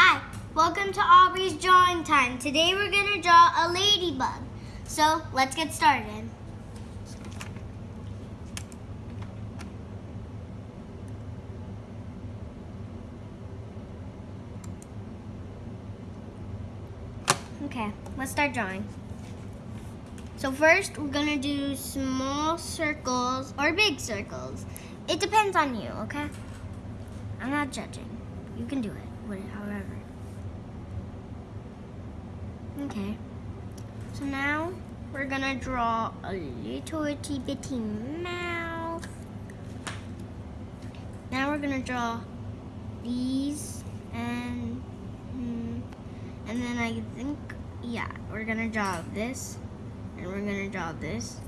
Hi, welcome to Aubrey's drawing time. Today we're gonna draw a ladybug. So let's get started. Okay, let's start drawing. So first we're gonna do small circles or big circles. It depends on you, okay? I'm not judging. You can do it, it however. Okay. So now we're gonna draw a little itty bitty mouth. Now we're gonna draw these and hmm, and then I think yeah we're gonna draw this and we're gonna draw this.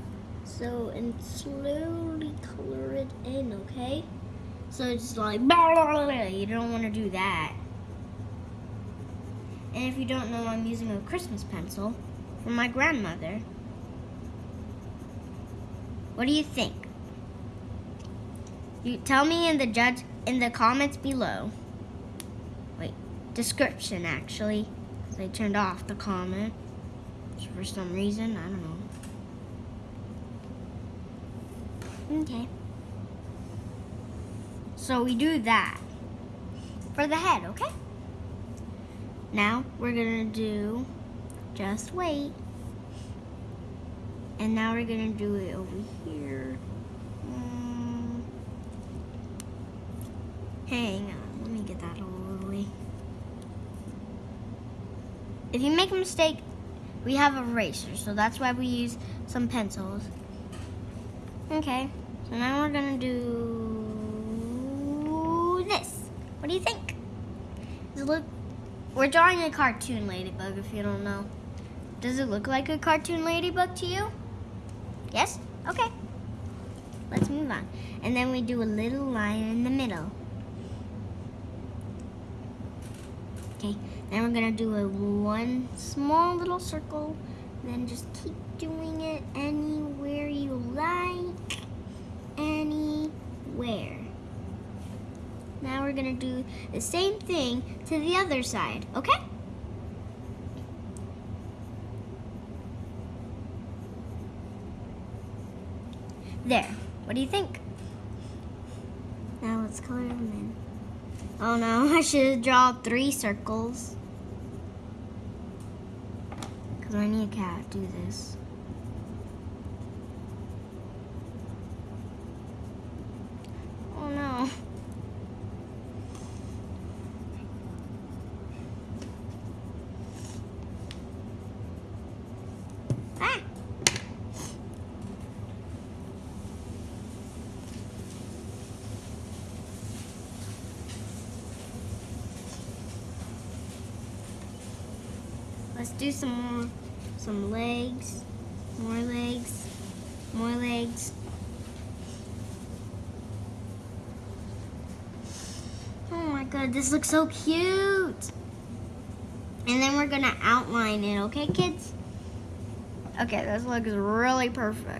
So and slowly color it in, okay? So it's like, you don't want to do that. And if you don't know, I'm using a Christmas pencil from my grandmother. What do you think? You tell me in the judge in the comments below. Wait, description actually. They turned off the comment for some reason. I don't know. Okay. So we do that for the head, okay? Now we're gonna do, just wait. And now we're gonna do it over here. Mm. Hang on, let me get that all the way. If you make a mistake, we have erasers, so that's why we use some pencils. Okay, so now we're gonna do this. What do you think? Does it look, we're drawing a cartoon ladybug if you don't know. Does it look like a cartoon ladybug to you? Yes? Okay. Let's move on. And then we do a little line in the middle. Okay, then we're gonna do a one small little circle, then just keep doing it anywhere you like, anywhere. Now we're gonna do the same thing to the other side, okay? There, what do you think? Now let's color them in. Oh no, I should draw three circles. Because I need a cat to do this. Oh no. Ah! Let's do some more, some legs, more legs, more legs. Oh my god, this looks so cute. And then we're gonna outline it, okay kids? Okay, this looks really perfect.